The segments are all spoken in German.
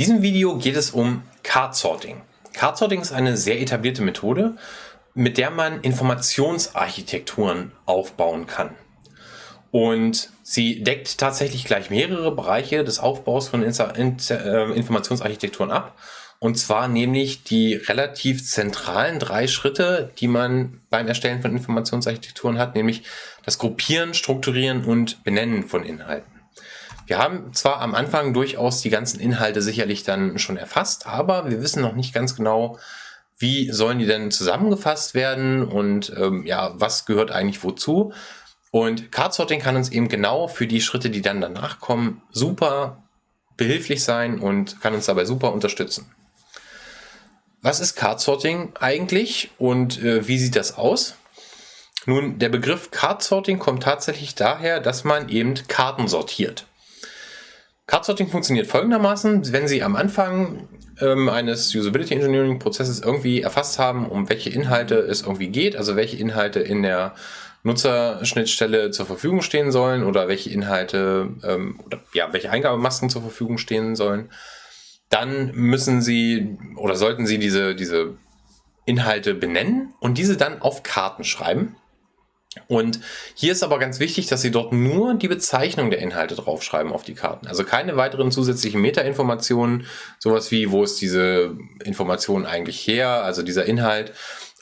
diesem Video geht es um Card Sorting. Card Sorting ist eine sehr etablierte Methode, mit der man Informationsarchitekturen aufbauen kann. Und sie deckt tatsächlich gleich mehrere Bereiche des Aufbaus von äh, Informationsarchitekturen ab. Und zwar nämlich die relativ zentralen drei Schritte, die man beim Erstellen von Informationsarchitekturen hat, nämlich das Gruppieren, Strukturieren und Benennen von Inhalten. Wir haben zwar am Anfang durchaus die ganzen Inhalte sicherlich dann schon erfasst, aber wir wissen noch nicht ganz genau, wie sollen die denn zusammengefasst werden und ähm, ja, was gehört eigentlich wozu. Und Card Sorting kann uns eben genau für die Schritte, die dann danach kommen, super behilflich sein und kann uns dabei super unterstützen. Was ist Card Sorting eigentlich und äh, wie sieht das aus? Nun, der Begriff Card Sorting kommt tatsächlich daher, dass man eben Karten sortiert. Card-Sorting funktioniert folgendermaßen, wenn Sie am Anfang ähm, eines Usability Engineering Prozesses irgendwie erfasst haben, um welche Inhalte es irgendwie geht, also welche Inhalte in der Nutzerschnittstelle zur Verfügung stehen sollen oder welche Inhalte ähm, oder ja, welche Eingabemasken zur Verfügung stehen sollen, dann müssen Sie oder sollten Sie diese, diese Inhalte benennen und diese dann auf Karten schreiben. Und hier ist aber ganz wichtig, dass Sie dort nur die Bezeichnung der Inhalte draufschreiben auf die Karten. Also keine weiteren zusätzlichen Metainformationen, sowas wie, wo ist diese Information eigentlich her, also dieser Inhalt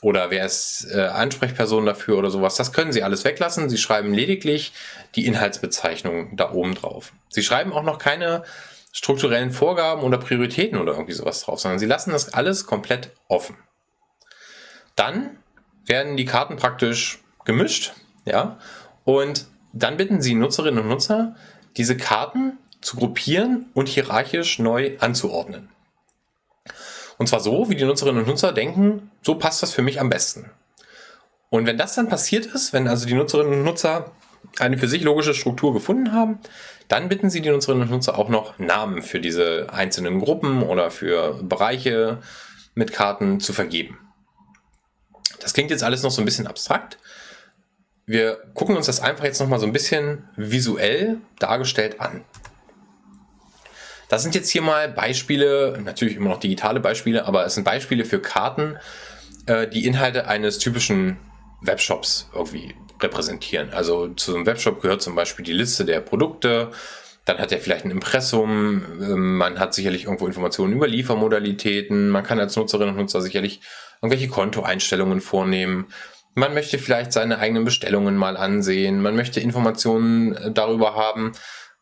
oder wer ist äh, Ansprechperson dafür oder sowas. Das können Sie alles weglassen. Sie schreiben lediglich die Inhaltsbezeichnung da oben drauf. Sie schreiben auch noch keine strukturellen Vorgaben oder Prioritäten oder irgendwie sowas drauf, sondern Sie lassen das alles komplett offen. Dann werden die Karten praktisch gemischt, ja, und dann bitten Sie Nutzerinnen und Nutzer, diese Karten zu gruppieren und hierarchisch neu anzuordnen. Und zwar so, wie die Nutzerinnen und Nutzer denken, so passt das für mich am besten. Und wenn das dann passiert ist, wenn also die Nutzerinnen und Nutzer eine für sich logische Struktur gefunden haben, dann bitten Sie die Nutzerinnen und Nutzer auch noch Namen für diese einzelnen Gruppen oder für Bereiche mit Karten zu vergeben. Das klingt jetzt alles noch so ein bisschen abstrakt, wir gucken uns das einfach jetzt nochmal so ein bisschen visuell dargestellt an. Das sind jetzt hier mal Beispiele, natürlich immer noch digitale Beispiele, aber es sind Beispiele für Karten, äh, die Inhalte eines typischen Webshops irgendwie repräsentieren. Also zu einem Webshop gehört zum Beispiel die Liste der Produkte, dann hat er vielleicht ein Impressum, ähm, man hat sicherlich irgendwo Informationen über Liefermodalitäten, man kann als Nutzerinnen und Nutzer sicherlich irgendwelche Kontoeinstellungen vornehmen. Man möchte vielleicht seine eigenen Bestellungen mal ansehen. Man möchte Informationen äh, darüber haben,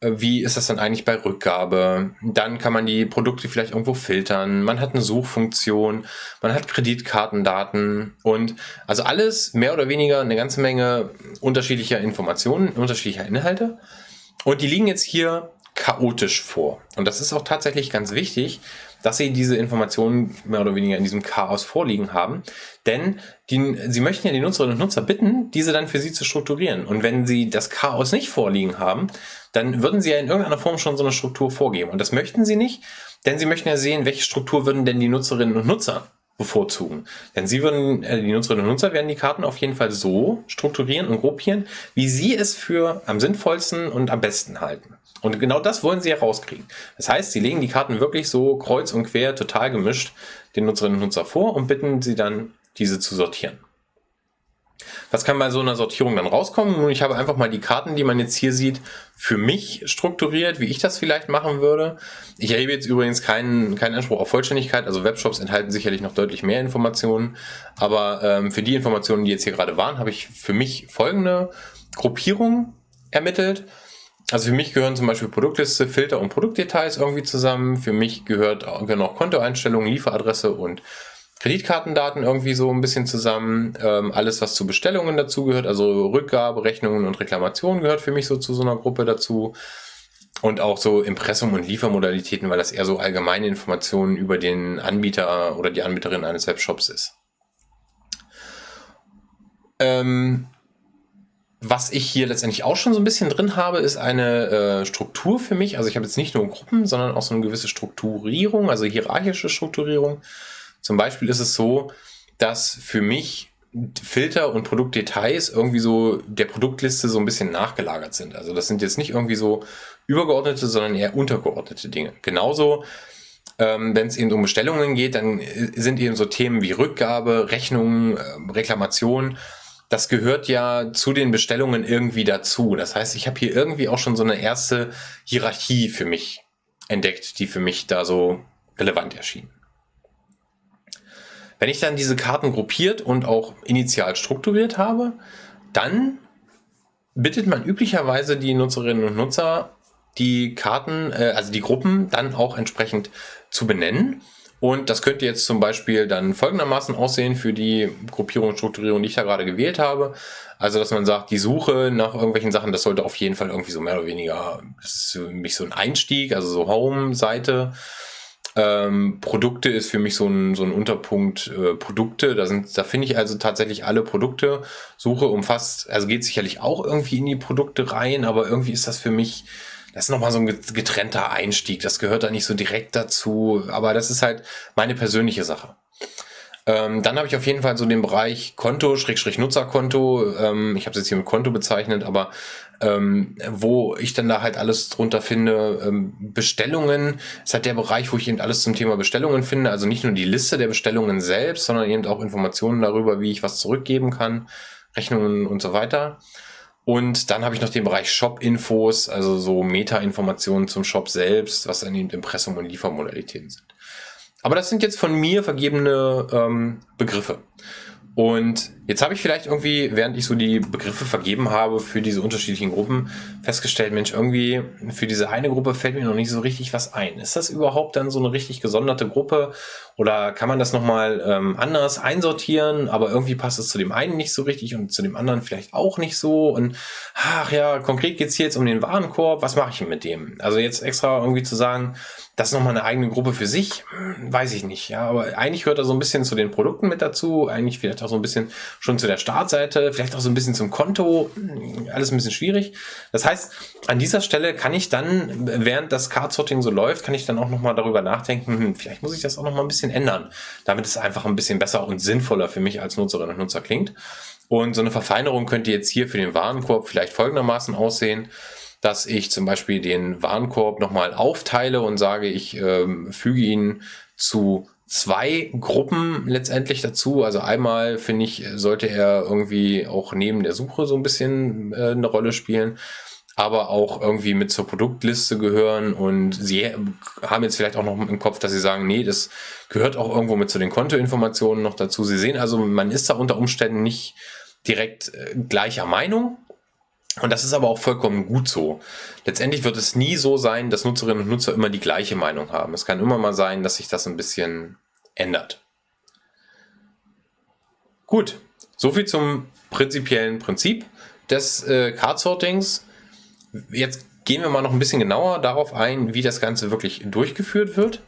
äh, wie ist das dann eigentlich bei Rückgabe. Dann kann man die Produkte vielleicht irgendwo filtern. Man hat eine Suchfunktion, man hat Kreditkartendaten und also alles mehr oder weniger eine ganze Menge unterschiedlicher Informationen, unterschiedlicher Inhalte. Und die liegen jetzt hier chaotisch vor. Und das ist auch tatsächlich ganz wichtig, dass sie diese Informationen mehr oder weniger in diesem Chaos vorliegen haben. Denn die, sie möchten ja die Nutzerinnen und Nutzer bitten, diese dann für sie zu strukturieren. Und wenn sie das Chaos nicht vorliegen haben, dann würden sie ja in irgendeiner Form schon so eine Struktur vorgeben. Und das möchten sie nicht, denn sie möchten ja sehen, welche Struktur würden denn die Nutzerinnen und Nutzer bevorzugen. Denn sie würden, äh, die Nutzerinnen und Nutzer werden die Karten auf jeden Fall so strukturieren und gruppieren, wie sie es für am sinnvollsten und am besten halten. Und genau das wollen sie herauskriegen. Das heißt, sie legen die Karten wirklich so kreuz und quer, total gemischt den Nutzerinnen und Nutzer vor und bitten sie dann, diese zu sortieren. Was kann bei so einer Sortierung dann rauskommen? Nun, ich habe einfach mal die Karten, die man jetzt hier sieht, für mich strukturiert, wie ich das vielleicht machen würde. Ich erhebe jetzt übrigens keinen, keinen Anspruch auf Vollständigkeit. Also Webshops enthalten sicherlich noch deutlich mehr Informationen. Aber ähm, für die Informationen, die jetzt hier gerade waren, habe ich für mich folgende Gruppierung ermittelt. Also für mich gehören zum Beispiel Produktliste, Filter und Produktdetails irgendwie zusammen. Für mich gehört, gehören auch Kontoeinstellungen, Lieferadresse und Kreditkartendaten irgendwie so ein bisschen zusammen. Ähm, alles, was zu Bestellungen dazugehört, also Rückgabe, Rechnungen und Reklamationen gehört für mich so zu so einer Gruppe dazu. Und auch so Impressum und Liefermodalitäten, weil das eher so allgemeine Informationen über den Anbieter oder die Anbieterin eines Webshops ist. Ähm, was ich hier letztendlich auch schon so ein bisschen drin habe, ist eine äh, Struktur für mich. Also ich habe jetzt nicht nur Gruppen, sondern auch so eine gewisse Strukturierung, also hierarchische Strukturierung. Zum Beispiel ist es so, dass für mich Filter und Produktdetails irgendwie so der Produktliste so ein bisschen nachgelagert sind. Also das sind jetzt nicht irgendwie so übergeordnete, sondern eher untergeordnete Dinge. Genauso ähm, wenn es eben um Bestellungen geht, dann äh, sind eben so Themen wie Rückgabe, Rechnungen, äh, Reklamation. Das gehört ja zu den Bestellungen irgendwie dazu. Das heißt, ich habe hier irgendwie auch schon so eine erste Hierarchie für mich entdeckt, die für mich da so relevant erschien. Wenn ich dann diese Karten gruppiert und auch initial strukturiert habe, dann bittet man üblicherweise die Nutzerinnen und Nutzer, die Karten, äh, also die Gruppen dann auch entsprechend zu benennen. Und das könnte jetzt zum Beispiel dann folgendermaßen aussehen für die Gruppierung und Strukturierung, die ich da gerade gewählt habe. Also, dass man sagt, die Suche nach irgendwelchen Sachen, das sollte auf jeden Fall irgendwie so mehr oder weniger, das ist für mich so ein Einstieg, also so Home-Seite. Ähm, Produkte ist für mich so ein, so ein Unterpunkt äh, Produkte. Da, da finde ich also tatsächlich alle Produkte. Suche umfasst, also geht sicherlich auch irgendwie in die Produkte rein, aber irgendwie ist das für mich, das ist nochmal so ein getrennter Einstieg. Das gehört da nicht so direkt dazu, aber das ist halt meine persönliche Sache. Ähm, dann habe ich auf jeden Fall so den Bereich Konto, Schrägstrich Nutzerkonto. Ähm, ich habe es jetzt hier mit Konto bezeichnet, aber ähm, wo ich dann da halt alles drunter finde. Ähm, Bestellungen ist halt der Bereich, wo ich eben alles zum Thema Bestellungen finde. Also nicht nur die Liste der Bestellungen selbst, sondern eben auch Informationen darüber, wie ich was zurückgeben kann, Rechnungen und so weiter. Und dann habe ich noch den Bereich Shop-Infos, also so Meta-Informationen zum Shop selbst, was dann eben Impressum und Liefermodalitäten sind. Aber das sind jetzt von mir vergebene ähm, Begriffe. Und jetzt habe ich vielleicht irgendwie, während ich so die Begriffe vergeben habe für diese unterschiedlichen Gruppen, festgestellt, Mensch, irgendwie für diese eine Gruppe fällt mir noch nicht so richtig was ein. Ist das überhaupt dann so eine richtig gesonderte Gruppe? Oder kann man das nochmal ähm, anders einsortieren, aber irgendwie passt es zu dem einen nicht so richtig und zu dem anderen vielleicht auch nicht so? Und ach ja, konkret geht's hier jetzt um den Warenkorb, was mache ich mit dem? Also jetzt extra irgendwie zu sagen, das ist nochmal eine eigene Gruppe für sich, hm, weiß ich nicht. Ja, aber eigentlich gehört da so ein bisschen zu den Produkten mit dazu, eigentlich vielleicht auch so ein bisschen schon zu der Startseite, vielleicht auch so ein bisschen zum Konto, alles ein bisschen schwierig. Das heißt, an dieser Stelle kann ich dann, während das Card-Sorting so läuft, kann ich dann auch nochmal darüber nachdenken, hm, vielleicht muss ich das auch nochmal ein bisschen ändern, damit es einfach ein bisschen besser und sinnvoller für mich als Nutzerin und Nutzer klingt. Und so eine Verfeinerung könnte jetzt hier für den Warenkorb vielleicht folgendermaßen aussehen dass ich zum Beispiel den Warenkorb nochmal aufteile und sage, ich ähm, füge ihn zu zwei Gruppen letztendlich dazu. Also einmal finde ich, sollte er irgendwie auch neben der Suche so ein bisschen äh, eine Rolle spielen, aber auch irgendwie mit zur Produktliste gehören und sie haben jetzt vielleicht auch noch im Kopf, dass sie sagen, nee, das gehört auch irgendwo mit zu den Kontoinformationen noch dazu. Sie sehen also, man ist da unter Umständen nicht direkt äh, gleicher Meinung, und das ist aber auch vollkommen gut so. Letztendlich wird es nie so sein, dass Nutzerinnen und Nutzer immer die gleiche Meinung haben. Es kann immer mal sein, dass sich das ein bisschen ändert. Gut, soviel zum prinzipiellen Prinzip des äh, Card-Sortings. Jetzt gehen wir mal noch ein bisschen genauer darauf ein, wie das Ganze wirklich durchgeführt wird.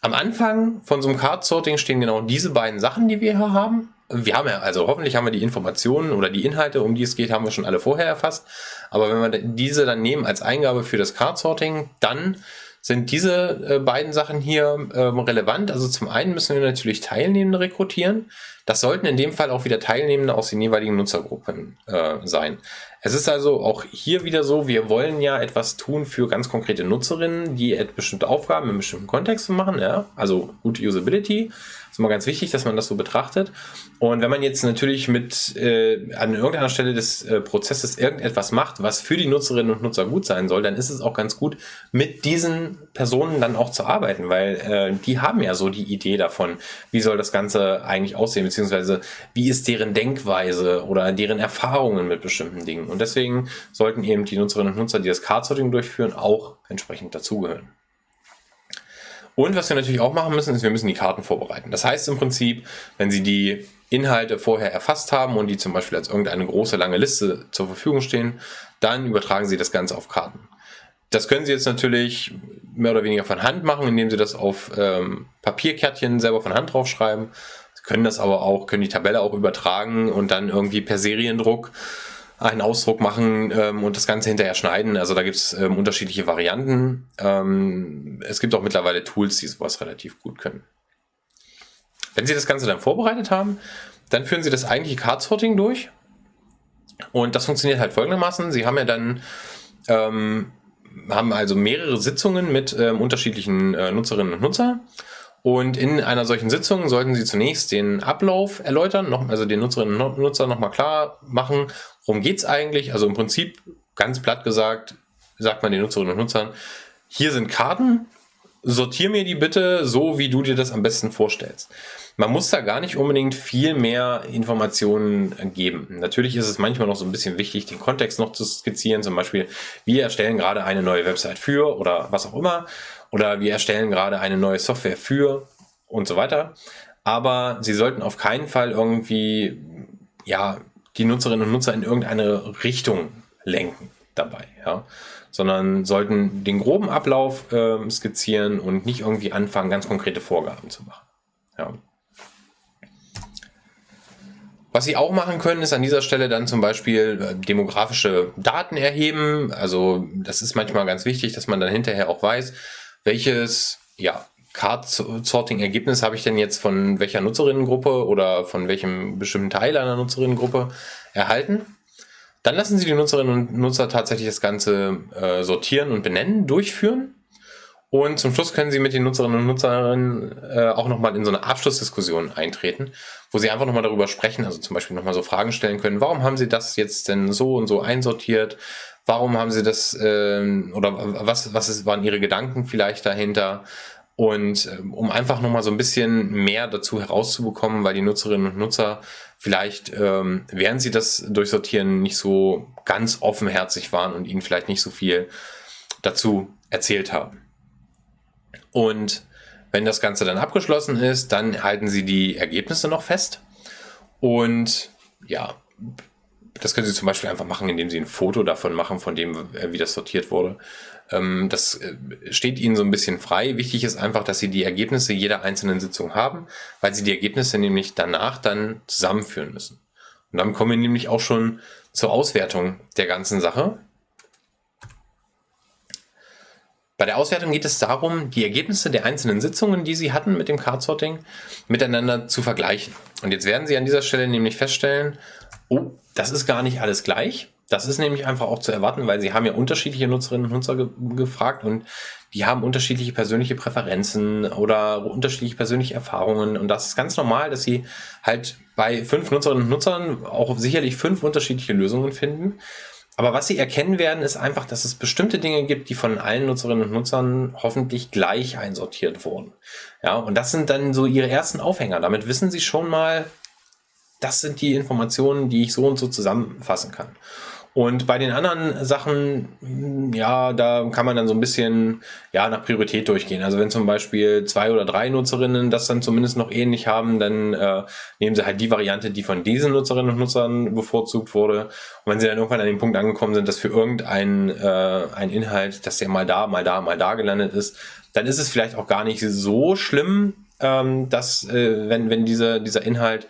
Am Anfang von so einem Card-Sorting stehen genau diese beiden Sachen, die wir hier haben wir haben ja, also hoffentlich haben wir die Informationen oder die Inhalte, um die es geht, haben wir schon alle vorher erfasst. Aber wenn wir diese dann nehmen als Eingabe für das Card-Sorting, dann sind diese äh, beiden Sachen hier ähm, relevant. Also zum einen müssen wir natürlich Teilnehmende rekrutieren. Das sollten in dem Fall auch wieder Teilnehmende aus den jeweiligen Nutzergruppen äh, sein. Es ist also auch hier wieder so, wir wollen ja etwas tun für ganz konkrete Nutzerinnen, die bestimmte Aufgaben in bestimmten Kontexten machen, ja, also gute Usability. Ist immer ganz wichtig, dass man das so betrachtet. Und wenn man jetzt natürlich mit äh, an irgendeiner Stelle des äh, Prozesses irgendetwas macht, was für die Nutzerinnen und Nutzer gut sein soll, dann ist es auch ganz gut, mit diesen Personen dann auch zu arbeiten, weil äh, die haben ja so die Idee davon, wie soll das Ganze eigentlich aussehen, beziehungsweise wie ist deren Denkweise oder deren Erfahrungen mit bestimmten Dingen. Und deswegen sollten eben die Nutzerinnen und Nutzer, die das Card-Sorting durchführen, auch entsprechend dazugehören. Und was wir natürlich auch machen müssen, ist, wir müssen die Karten vorbereiten. Das heißt im Prinzip, wenn Sie die Inhalte vorher erfasst haben und die zum Beispiel als irgendeine große, lange Liste zur Verfügung stehen, dann übertragen Sie das Ganze auf Karten. Das können Sie jetzt natürlich mehr oder weniger von Hand machen, indem Sie das auf ähm, Papierkärtchen selber von Hand draufschreiben. Sie können das aber auch, können die Tabelle auch übertragen und dann irgendwie per Seriendruck einen Ausdruck machen ähm, und das Ganze hinterher schneiden. Also da gibt es ähm, unterschiedliche Varianten. Ähm, es gibt auch mittlerweile Tools, die sowas relativ gut können. Wenn Sie das Ganze dann vorbereitet haben, dann führen Sie das eigentliche Card-Sorting durch. Und das funktioniert halt folgendermaßen. Sie haben ja dann ähm, haben also mehrere Sitzungen mit äh, unterschiedlichen äh, Nutzerinnen und Nutzern. Und in einer solchen Sitzung sollten Sie zunächst den Ablauf erläutern, noch, also den Nutzerinnen und Nutzer nochmal klar machen, worum geht's eigentlich. Also im Prinzip, ganz platt gesagt, sagt man den Nutzerinnen und Nutzern, hier sind Karten, sortier mir die bitte so, wie du dir das am besten vorstellst. Man muss da gar nicht unbedingt viel mehr Informationen geben. Natürlich ist es manchmal noch so ein bisschen wichtig, den Kontext noch zu skizzieren. Zum Beispiel, wir erstellen gerade eine neue Website für oder was auch immer. Oder wir erstellen gerade eine neue Software für und so weiter. Aber Sie sollten auf keinen Fall irgendwie, ja, die Nutzerinnen und Nutzer in irgendeine Richtung lenken dabei, ja sondern sollten den groben Ablauf äh, skizzieren und nicht irgendwie anfangen, ganz konkrete Vorgaben zu machen. Ja. Was Sie auch machen können, ist an dieser Stelle dann zum Beispiel äh, demografische Daten erheben. Also das ist manchmal ganz wichtig, dass man dann hinterher auch weiß, welches ja, Card-Sorting-Ergebnis habe ich denn jetzt von welcher Nutzerinnengruppe oder von welchem bestimmten Teil einer Nutzerinnengruppe erhalten. Dann lassen Sie die Nutzerinnen und Nutzer tatsächlich das Ganze äh, sortieren und benennen, durchführen. Und zum Schluss können Sie mit den Nutzerinnen und Nutzern äh, auch nochmal in so eine Abschlussdiskussion eintreten, wo Sie einfach nochmal darüber sprechen, also zum Beispiel nochmal so Fragen stellen können, warum haben Sie das jetzt denn so und so einsortiert? Warum haben Sie das, äh, oder was, was ist, waren Ihre Gedanken vielleicht dahinter? Und äh, um einfach nochmal so ein bisschen mehr dazu herauszubekommen, weil die Nutzerinnen und Nutzer vielleicht, ähm, während sie das durchsortieren, nicht so ganz offenherzig waren und ihnen vielleicht nicht so viel dazu erzählt haben. Und wenn das Ganze dann abgeschlossen ist, dann halten Sie die Ergebnisse noch fest. Und ja, das können Sie zum Beispiel einfach machen, indem Sie ein Foto davon machen, von dem, wie das sortiert wurde. Ähm, das äh, steht Ihnen so ein bisschen frei. Wichtig ist einfach, dass Sie die Ergebnisse jeder einzelnen Sitzung haben, weil Sie die Ergebnisse nämlich danach dann zusammenführen müssen. Und dann kommen wir nämlich auch schon zur Auswertung der ganzen Sache. Bei der Auswertung geht es darum, die Ergebnisse der einzelnen Sitzungen, die Sie hatten mit dem Card-Sorting, miteinander zu vergleichen. Und jetzt werden Sie an dieser Stelle nämlich feststellen, oh, das ist gar nicht alles gleich. Das ist nämlich einfach auch zu erwarten, weil sie haben ja unterschiedliche Nutzerinnen und Nutzer ge gefragt und die haben unterschiedliche persönliche Präferenzen oder unterschiedliche persönliche Erfahrungen. Und das ist ganz normal, dass sie halt bei fünf Nutzerinnen und Nutzern auch sicherlich fünf unterschiedliche Lösungen finden. Aber was sie erkennen werden, ist einfach, dass es bestimmte Dinge gibt, die von allen Nutzerinnen und Nutzern hoffentlich gleich einsortiert wurden. Ja, und das sind dann so ihre ersten Aufhänger. Damit wissen sie schon mal, das sind die Informationen, die ich so und so zusammenfassen kann. Und bei den anderen Sachen, hm, ja, da kann man dann so ein bisschen ja, nach Priorität durchgehen. Also wenn zum Beispiel zwei oder drei Nutzerinnen das dann zumindest noch ähnlich haben, dann äh, nehmen sie halt die Variante, die von diesen Nutzerinnen und Nutzern bevorzugt wurde. Und wenn sie dann irgendwann an den Punkt angekommen sind, dass für irgendein äh, ein Inhalt, dass der mal da, mal da, mal da gelandet ist, dann ist es vielleicht auch gar nicht so schlimm, ähm, dass äh, wenn, wenn diese, dieser Inhalt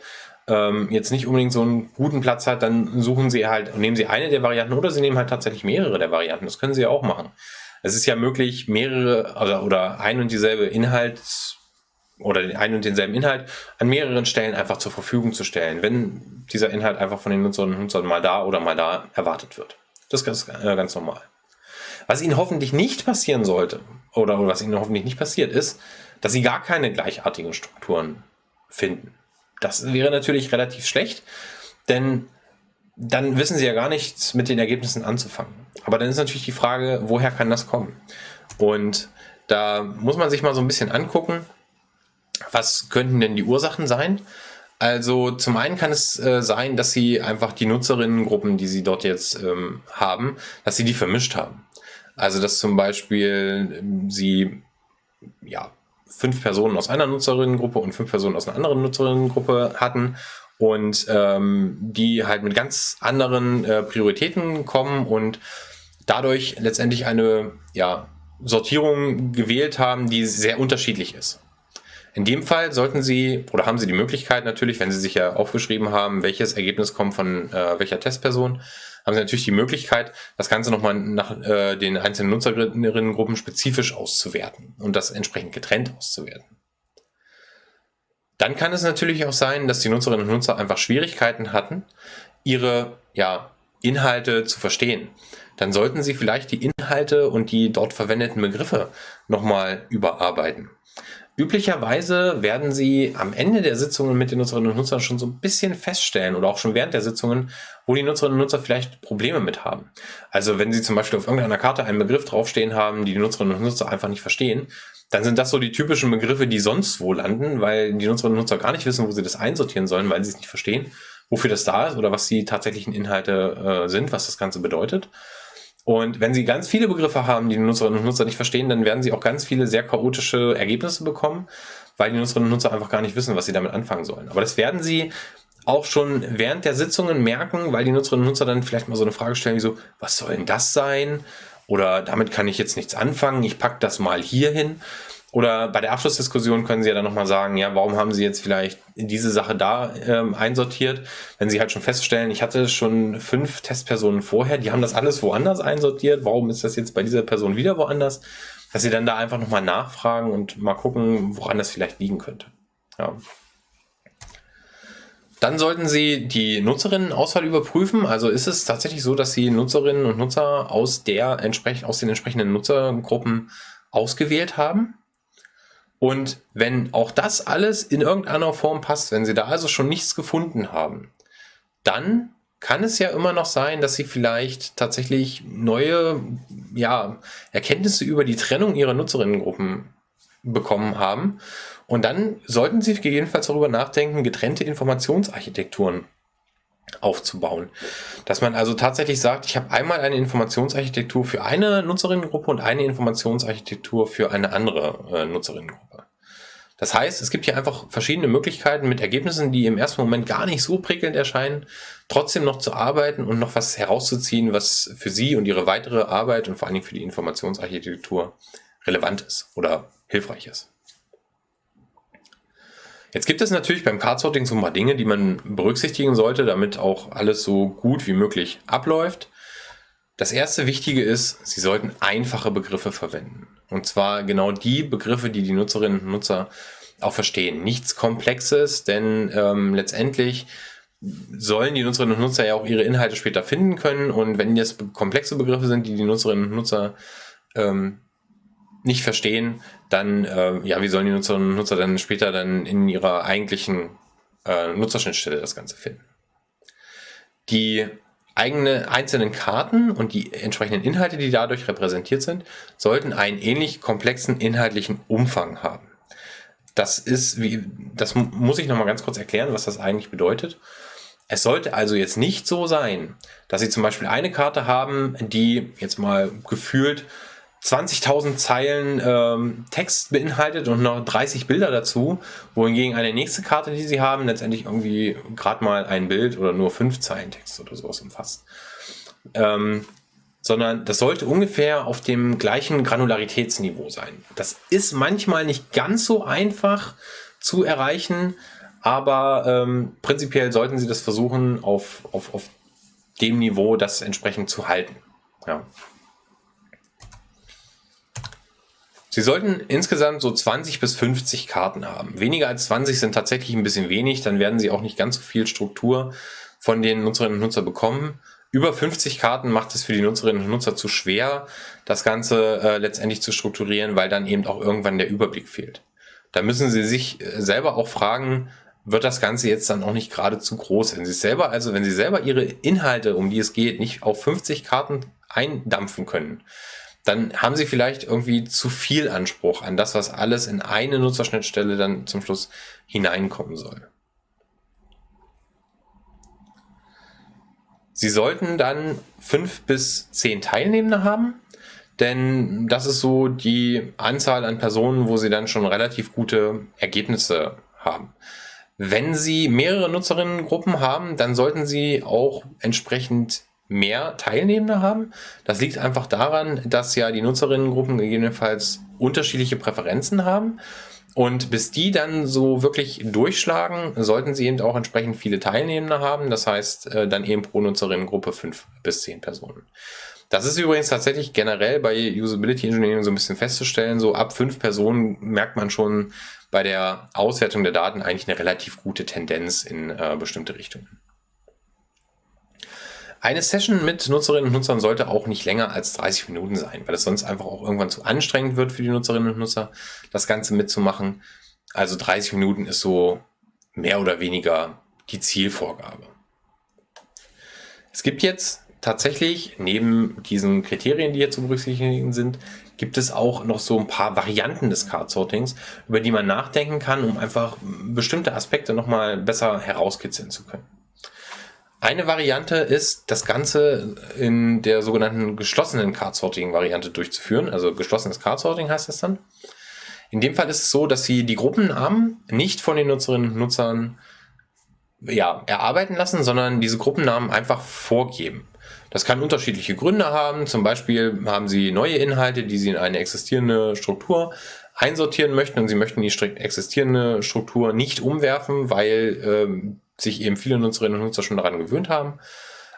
ähm, jetzt nicht unbedingt so einen guten Platz hat, dann suchen Sie halt, nehmen Sie eine der Varianten oder Sie nehmen halt tatsächlich mehrere der Varianten. Das können Sie ja auch machen. Es ist ja möglich, mehrere oder, oder ein und dieselbe Inhalt oder den einen und denselben Inhalt an mehreren Stellen einfach zur Verfügung zu stellen, wenn dieser Inhalt einfach von den Nutzerinnen und Nutzern mal da oder mal da erwartet wird. Das ist ganz, äh, ganz normal. Was Ihnen hoffentlich nicht passieren sollte, oder was Ihnen hoffentlich nicht passiert, ist, dass Sie gar keine gleichartigen Strukturen finden. Das wäre natürlich relativ schlecht, denn dann wissen sie ja gar nichts mit den Ergebnissen anzufangen. Aber dann ist natürlich die Frage, woher kann das kommen? Und da muss man sich mal so ein bisschen angucken, was könnten denn die Ursachen sein? Also zum einen kann es äh, sein, dass sie einfach die Nutzerinnengruppen, die sie dort jetzt ähm, haben, dass sie die vermischt haben. Also dass zum Beispiel ähm, sie ja fünf Personen aus einer Nutzerinnengruppe und fünf Personen aus einer anderen Nutzerinnengruppe hatten und ähm, die halt mit ganz anderen äh, Prioritäten kommen und dadurch letztendlich eine ja, Sortierung gewählt haben, die sehr unterschiedlich ist. In dem Fall sollten Sie oder haben Sie die Möglichkeit natürlich, wenn Sie sich ja aufgeschrieben haben, welches Ergebnis kommt von äh, welcher Testperson, haben Sie natürlich die Möglichkeit, das Ganze nochmal nach äh, den einzelnen Nutzerinnengruppen spezifisch auszuwerten und das entsprechend getrennt auszuwerten. Dann kann es natürlich auch sein, dass die Nutzerinnen und Nutzer einfach Schwierigkeiten hatten, ihre ja, Inhalte zu verstehen, dann sollten Sie vielleicht die Inhalte und die dort verwendeten Begriffe nochmal überarbeiten. Üblicherweise werden Sie am Ende der Sitzungen mit den Nutzerinnen und Nutzern schon so ein bisschen feststellen oder auch schon während der Sitzungen, wo die Nutzerinnen und Nutzer vielleicht Probleme mit haben. Also wenn Sie zum Beispiel auf irgendeiner Karte einen Begriff draufstehen haben, die die Nutzerinnen und Nutzer einfach nicht verstehen, dann sind das so die typischen Begriffe, die sonst wo landen, weil die Nutzerinnen und Nutzer gar nicht wissen, wo sie das einsortieren sollen, weil sie es nicht verstehen, wofür das da ist oder was die tatsächlichen Inhalte äh, sind, was das Ganze bedeutet. Und wenn Sie ganz viele Begriffe haben, die die Nutzerinnen und Nutzer nicht verstehen, dann werden Sie auch ganz viele sehr chaotische Ergebnisse bekommen, weil die Nutzerinnen und Nutzer einfach gar nicht wissen, was sie damit anfangen sollen. Aber das werden Sie auch schon während der Sitzungen merken, weil die Nutzerinnen und Nutzer dann vielleicht mal so eine Frage stellen, wie so, was soll denn das sein? Oder damit kann ich jetzt nichts anfangen, ich packe das mal hier hin. Oder bei der Abschlussdiskussion können Sie ja dann nochmal sagen, ja, warum haben Sie jetzt vielleicht diese Sache da ähm, einsortiert? Wenn Sie halt schon feststellen, ich hatte schon fünf Testpersonen vorher, die haben das alles woanders einsortiert, warum ist das jetzt bei dieser Person wieder woanders? Dass Sie dann da einfach nochmal nachfragen und mal gucken, woran das vielleicht liegen könnte. Ja. Dann sollten Sie die Nutzerinnenauswahl überprüfen. Also ist es tatsächlich so, dass Sie Nutzerinnen und Nutzer aus, der, aus den entsprechenden Nutzergruppen ausgewählt haben? Und wenn auch das alles in irgendeiner Form passt, wenn Sie da also schon nichts gefunden haben, dann kann es ja immer noch sein, dass Sie vielleicht tatsächlich neue ja, Erkenntnisse über die Trennung Ihrer Nutzerinnengruppen bekommen haben. Und dann sollten Sie gegebenenfalls darüber nachdenken, getrennte Informationsarchitekturen aufzubauen. Dass man also tatsächlich sagt, ich habe einmal eine Informationsarchitektur für eine Nutzerinnengruppe und eine Informationsarchitektur für eine andere äh, Nutzerinnengruppe. Das heißt, es gibt hier einfach verschiedene Möglichkeiten mit Ergebnissen, die im ersten Moment gar nicht so prickelnd erscheinen, trotzdem noch zu arbeiten und noch was herauszuziehen, was für Sie und Ihre weitere Arbeit und vor allen Dingen für die Informationsarchitektur relevant ist oder hilfreich ist. Jetzt gibt es natürlich beim Card-Sorting so ein paar Dinge, die man berücksichtigen sollte, damit auch alles so gut wie möglich abläuft. Das erste Wichtige ist, Sie sollten einfache Begriffe verwenden. Und zwar genau die Begriffe, die die Nutzerinnen und Nutzer auch verstehen. Nichts Komplexes, denn ähm, letztendlich sollen die Nutzerinnen und Nutzer ja auch ihre Inhalte später finden können. Und wenn das komplexe Begriffe sind, die die Nutzerinnen und Nutzer ähm, nicht verstehen, dann, äh, ja, wie sollen die Nutzerinnen und Nutzer dann später dann in ihrer eigentlichen äh, Nutzerschnittstelle das Ganze finden? Die eigene einzelnen Karten und die entsprechenden Inhalte, die dadurch repräsentiert sind, sollten einen ähnlich komplexen inhaltlichen Umfang haben. Das ist, wie, das muss ich nochmal ganz kurz erklären, was das eigentlich bedeutet. Es sollte also jetzt nicht so sein, dass Sie zum Beispiel eine Karte haben, die jetzt mal gefühlt 20.000 Zeilen ähm, Text beinhaltet und noch 30 Bilder dazu, wohingegen eine nächste Karte, die sie haben, letztendlich irgendwie gerade mal ein Bild oder nur fünf Zeilen Text oder sowas umfasst. Ähm, sondern das sollte ungefähr auf dem gleichen Granularitätsniveau sein. Das ist manchmal nicht ganz so einfach zu erreichen, aber ähm, prinzipiell sollten Sie das versuchen, auf, auf, auf dem Niveau das entsprechend zu halten. Ja. Sie sollten insgesamt so 20 bis 50 Karten haben. Weniger als 20 sind tatsächlich ein bisschen wenig, dann werden Sie auch nicht ganz so viel Struktur von den Nutzerinnen und Nutzern bekommen. Über 50 Karten macht es für die Nutzerinnen und Nutzer zu schwer, das Ganze äh, letztendlich zu strukturieren, weil dann eben auch irgendwann der Überblick fehlt. Da müssen Sie sich äh, selber auch fragen, wird das Ganze jetzt dann auch nicht gerade zu groß? Wenn Sie selber, also wenn Sie selber Ihre Inhalte, um die es geht, nicht auf 50 Karten eindampfen können, dann haben sie vielleicht irgendwie zu viel Anspruch an das, was alles in eine Nutzerschnittstelle dann zum Schluss hineinkommen soll. Sie sollten dann fünf bis zehn Teilnehmende haben, denn das ist so die Anzahl an Personen, wo Sie dann schon relativ gute Ergebnisse haben. Wenn Sie mehrere Nutzerinnengruppen haben, dann sollten Sie auch entsprechend mehr Teilnehmende haben. Das liegt einfach daran, dass ja die Nutzerinnengruppen gegebenenfalls unterschiedliche Präferenzen haben. Und bis die dann so wirklich durchschlagen, sollten sie eben auch entsprechend viele Teilnehmende haben. Das heißt, äh, dann eben pro Nutzerinnengruppe fünf bis zehn Personen. Das ist übrigens tatsächlich generell bei Usability Engineering so ein bisschen festzustellen. So ab fünf Personen merkt man schon bei der Auswertung der Daten eigentlich eine relativ gute Tendenz in äh, bestimmte Richtungen. Eine Session mit Nutzerinnen und Nutzern sollte auch nicht länger als 30 Minuten sein, weil es sonst einfach auch irgendwann zu anstrengend wird für die Nutzerinnen und Nutzer, das Ganze mitzumachen. Also 30 Minuten ist so mehr oder weniger die Zielvorgabe. Es gibt jetzt tatsächlich neben diesen Kriterien, die hier zu berücksichtigen sind, gibt es auch noch so ein paar Varianten des Card-Sortings, über die man nachdenken kann, um einfach bestimmte Aspekte nochmal besser herauskitzeln zu können. Eine Variante ist, das Ganze in der sogenannten geschlossenen Card-Sorting-Variante durchzuführen. Also geschlossenes Card-Sorting heißt das dann. In dem Fall ist es so, dass Sie die Gruppennamen nicht von den Nutzerinnen und Nutzern ja, erarbeiten lassen, sondern diese Gruppennamen einfach vorgeben. Das kann unterschiedliche Gründe haben. Zum Beispiel haben Sie neue Inhalte, die Sie in eine existierende Struktur einsortieren möchten und Sie möchten die existierende Struktur nicht umwerfen, weil ähm, sich eben viele Nutzerinnen und Nutzer schon daran gewöhnt haben.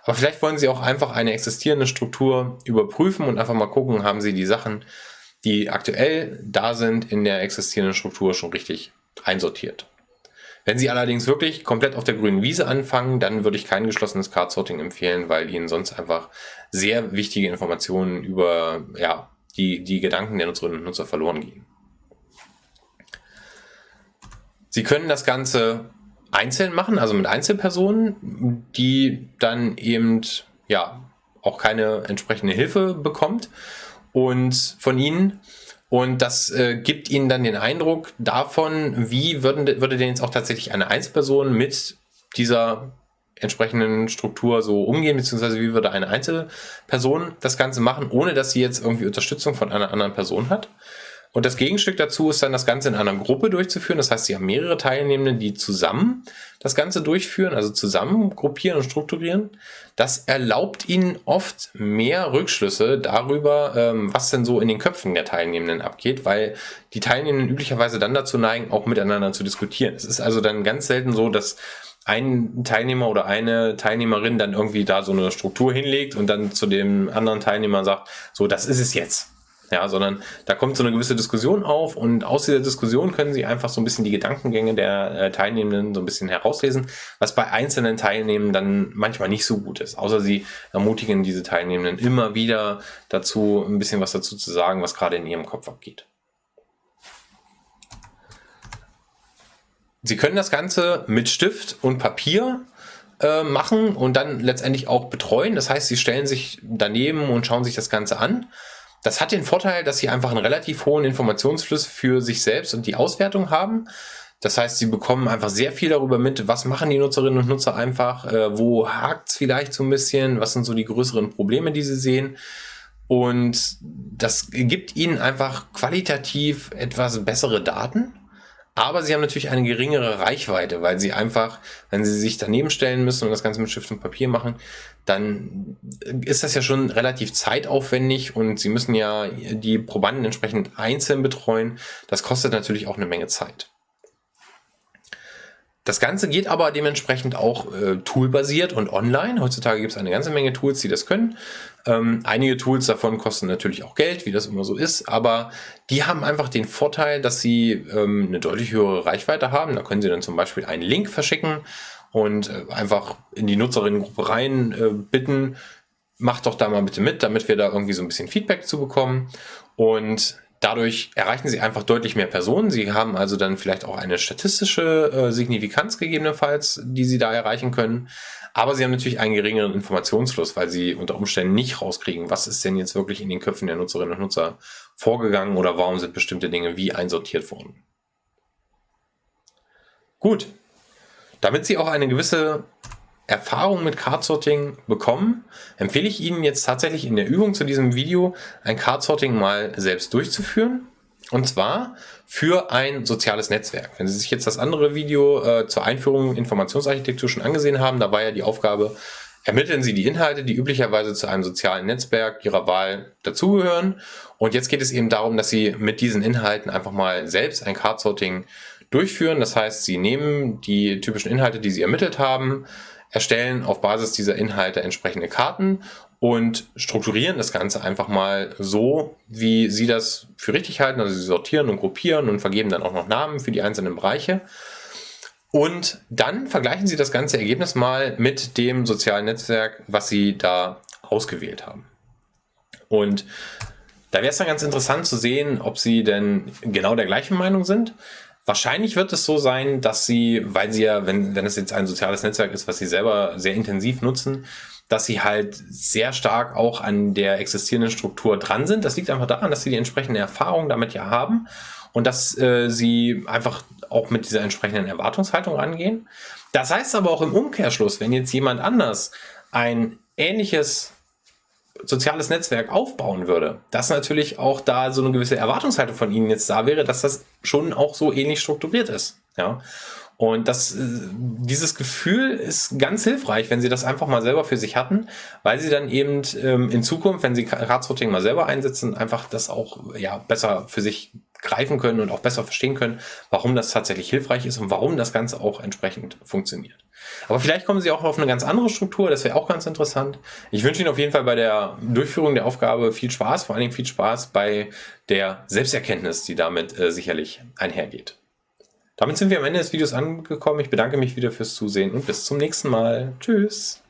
Aber vielleicht wollen Sie auch einfach eine existierende Struktur überprüfen und einfach mal gucken, haben Sie die Sachen, die aktuell da sind, in der existierenden Struktur schon richtig einsortiert. Wenn Sie allerdings wirklich komplett auf der grünen Wiese anfangen, dann würde ich kein geschlossenes Card-Sorting empfehlen, weil Ihnen sonst einfach sehr wichtige Informationen über ja, die, die Gedanken der Nutzerinnen und Nutzer verloren gehen. Sie können das Ganze einzeln machen, also mit Einzelpersonen, die dann eben ja auch keine entsprechende Hilfe bekommt und von Ihnen und das äh, gibt Ihnen dann den Eindruck davon, wie würden, würde denn jetzt auch tatsächlich eine Einzelperson mit dieser entsprechenden Struktur so umgehen, beziehungsweise wie würde eine Einzelperson das Ganze machen, ohne dass sie jetzt irgendwie Unterstützung von einer anderen Person hat. Und das Gegenstück dazu ist dann das Ganze in einer Gruppe durchzuführen. Das heißt, Sie haben mehrere Teilnehmende, die zusammen das Ganze durchführen, also zusammen gruppieren und strukturieren. Das erlaubt Ihnen oft mehr Rückschlüsse darüber, ähm, was denn so in den Köpfen der Teilnehmenden abgeht, weil die Teilnehmenden üblicherweise dann dazu neigen, auch miteinander zu diskutieren. Es ist also dann ganz selten so, dass ein Teilnehmer oder eine Teilnehmerin dann irgendwie da so eine Struktur hinlegt und dann zu dem anderen Teilnehmer sagt, so, das ist es jetzt ja, sondern da kommt so eine gewisse Diskussion auf und aus dieser Diskussion können Sie einfach so ein bisschen die Gedankengänge der äh, Teilnehmenden so ein bisschen herauslesen, was bei einzelnen Teilnehmenden dann manchmal nicht so gut ist. Außer Sie ermutigen diese Teilnehmenden immer wieder dazu, ein bisschen was dazu zu sagen, was gerade in ihrem Kopf abgeht. Sie können das Ganze mit Stift und Papier äh, machen und dann letztendlich auch betreuen. Das heißt, Sie stellen sich daneben und schauen sich das Ganze an. Das hat den Vorteil, dass sie einfach einen relativ hohen Informationsfluss für sich selbst und die Auswertung haben. Das heißt, sie bekommen einfach sehr viel darüber mit, was machen die Nutzerinnen und Nutzer einfach, äh, wo hakt es vielleicht so ein bisschen, was sind so die größeren Probleme, die sie sehen. Und das gibt ihnen einfach qualitativ etwas bessere Daten aber sie haben natürlich eine geringere Reichweite, weil sie einfach, wenn sie sich daneben stellen müssen und das Ganze mit Stift und Papier machen, dann ist das ja schon relativ zeitaufwendig und sie müssen ja die Probanden entsprechend einzeln betreuen. Das kostet natürlich auch eine Menge Zeit. Das Ganze geht aber dementsprechend auch äh, toolbasiert und online. Heutzutage gibt es eine ganze Menge Tools, die das können. Ähm, einige Tools davon kosten natürlich auch Geld, wie das immer so ist, aber die haben einfach den Vorteil, dass sie ähm, eine deutlich höhere Reichweite haben. Da können sie dann zum Beispiel einen Link verschicken und äh, einfach in die Nutzerinnengruppe rein äh, bitten, macht doch da mal bitte mit, damit wir da irgendwie so ein bisschen Feedback zu bekommen. Und Dadurch erreichen sie einfach deutlich mehr Personen. Sie haben also dann vielleicht auch eine statistische äh, Signifikanz gegebenenfalls, die sie da erreichen können. Aber sie haben natürlich einen geringeren Informationsfluss, weil sie unter Umständen nicht rauskriegen, was ist denn jetzt wirklich in den Köpfen der Nutzerinnen und Nutzer vorgegangen oder warum sind bestimmte Dinge wie einsortiert worden. Gut, damit Sie auch eine gewisse Erfahrung mit Card-Sorting bekommen, empfehle ich Ihnen jetzt tatsächlich in der Übung zu diesem Video ein Card-Sorting mal selbst durchzuführen. Und zwar für ein soziales Netzwerk. Wenn Sie sich jetzt das andere Video äh, zur Einführung Informationsarchitektur schon angesehen haben, da war ja die Aufgabe, ermitteln Sie die Inhalte, die üblicherweise zu einem sozialen Netzwerk Ihrer Wahl dazugehören. Und jetzt geht es eben darum, dass Sie mit diesen Inhalten einfach mal selbst ein Card-Sorting durchführen. Das heißt, Sie nehmen die typischen Inhalte, die Sie ermittelt haben, erstellen auf Basis dieser Inhalte entsprechende Karten und strukturieren das Ganze einfach mal so, wie Sie das für richtig halten. Also Sie sortieren und gruppieren und vergeben dann auch noch Namen für die einzelnen Bereiche. Und dann vergleichen Sie das ganze Ergebnis mal mit dem sozialen Netzwerk, was Sie da ausgewählt haben. Und da wäre es dann ganz interessant zu sehen, ob Sie denn genau der gleichen Meinung sind. Wahrscheinlich wird es so sein, dass Sie, weil Sie ja, wenn, wenn es jetzt ein soziales Netzwerk ist, was Sie selber sehr intensiv nutzen, dass Sie halt sehr stark auch an der existierenden Struktur dran sind. Das liegt einfach daran, dass Sie die entsprechende Erfahrung damit ja haben und dass äh, Sie einfach auch mit dieser entsprechenden Erwartungshaltung rangehen. Das heißt aber auch im Umkehrschluss, wenn jetzt jemand anders ein ähnliches soziales Netzwerk aufbauen würde, dass natürlich auch da so eine gewisse Erwartungshaltung von Ihnen jetzt da wäre, dass das schon auch so ähnlich strukturiert ist. Ja. Und das, äh, dieses Gefühl ist ganz hilfreich, wenn Sie das einfach mal selber für sich hatten, weil Sie dann eben ähm, in Zukunft, wenn Sie Ratsrouting mal selber einsetzen, einfach das auch ja, besser für sich greifen können und auch besser verstehen können, warum das tatsächlich hilfreich ist und warum das Ganze auch entsprechend funktioniert. Aber vielleicht kommen Sie auch auf eine ganz andere Struktur, das wäre auch ganz interessant. Ich wünsche Ihnen auf jeden Fall bei der Durchführung der Aufgabe viel Spaß, vor allen Dingen viel Spaß bei der Selbsterkenntnis, die damit äh, sicherlich einhergeht. Damit sind wir am Ende des Videos angekommen. Ich bedanke mich wieder fürs Zusehen und bis zum nächsten Mal. Tschüss!